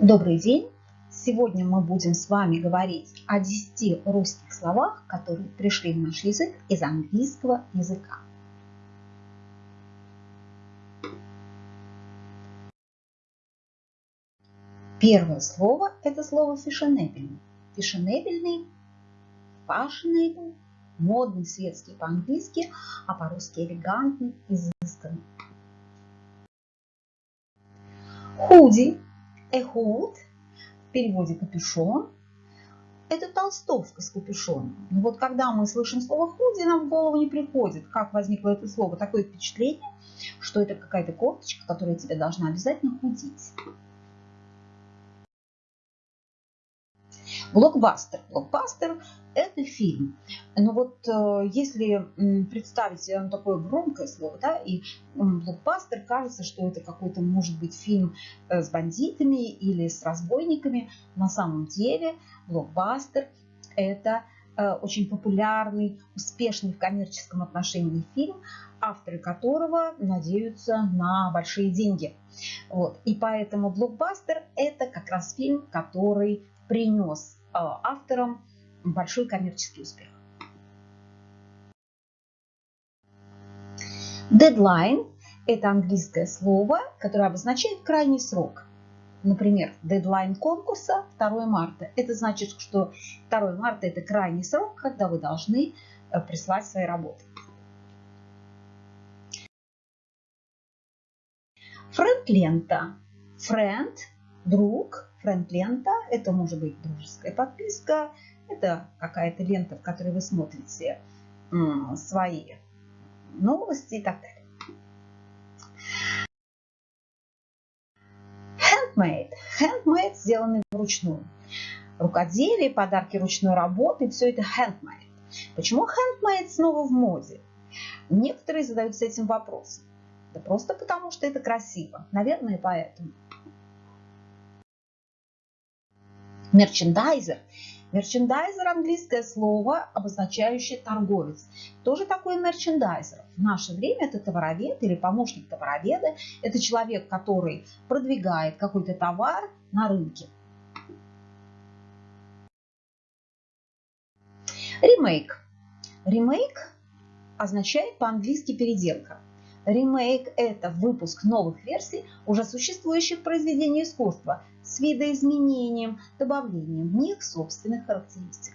Добрый день! Сегодня мы будем с вами говорить о 10 русских словах, которые пришли в наш язык из английского языка. Первое слово – это слово фешенебельный. Фешенебельный, fashionable, модный, светский по-английски, а по-русски элегантный, изысканный. Худи Эхуд в переводе капюшон – это толстовка с капюшоном. Но вот когда мы слышим слово худи, нам в голову не приходит, как возникло это слово. Такое впечатление, что это какая-то кофточка, которая тебе должна обязательно худить. Блокбастер. Блокбастер – это фильм. Но вот э, если представить себе такое громкое слово, да, и блокбастер, кажется, что это какой-то, может быть, фильм э, с бандитами или с разбойниками. На самом деле блокбастер – это очень популярный, успешный в коммерческом отношении фильм, авторы которого надеются на большие деньги. Вот. И поэтому блокбастер – это как раз фильм, который принес авторам большой коммерческий успех. Deadline – это английское слово, которое обозначает крайний срок. Например, дедлайн конкурса 2 марта. Это значит, что 2 марта – это крайний срок, когда вы должны э, прислать свои работы. Френд-лента. Френд – друг, френд-лента. Это может быть дружеская подписка, это какая-то лента, в которой вы смотрите свои новости и так далее. Handmade. Handmade сделанный вручную. Рукоделие, подарки ручной работы, все это handmade. Почему handmade снова в моде? Некоторые задаются этим вопросом. Да просто потому, что это красиво. Наверное, поэтому. Мерчендайзер. Мерчендайзер – английское слово, обозначающее торговец. Тоже такой мерчендайзер. В наше время это товаровед или помощник товароведа. Это человек, который продвигает какой-то товар на рынке. Ремейк. Ремейк означает по-английски переделка. Ремейк – это выпуск новых версий уже существующих произведений искусства с видоизменением, добавлением в них собственных характеристик.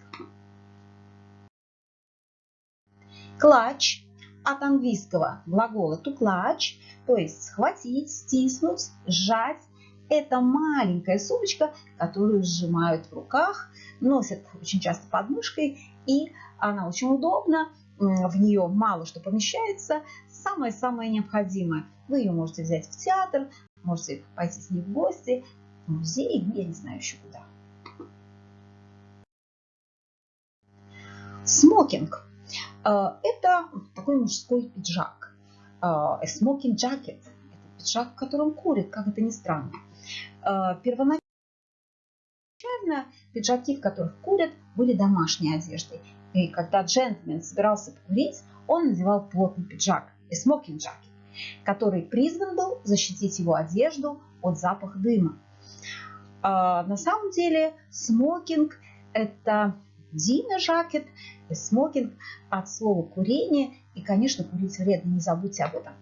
Клатч от английского глагола to clutch, то есть схватить, стиснуть, сжать. Это маленькая сумочка, которую сжимают в руках, носят очень часто под мышкой, и она очень удобна, в нее мало что помещается, самое-самое необходимое. Вы ее можете взять в театр, можете пойти с ней в гости, в музей, ну, я не знаю еще куда. Смокинг. Э, это такой мужской пиджак. Э, smoking jacket. Это пиджак, в котором курит, как это ни странно. Э, первоначально пиджаки, в которых курят, были домашней одеждой. И когда джентльмен собирался покурить, он надевал плотный пиджак и jacket, который призван был защитить его одежду от запаха дыма. А, на самом деле смокинг – это jacket, и смокинг от слова курение. И, конечно, курить вредно, не забудьте об этом.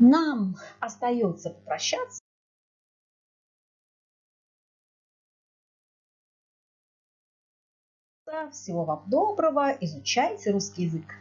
Нам остается попрощаться. Всего вам доброго, изучайте русский язык.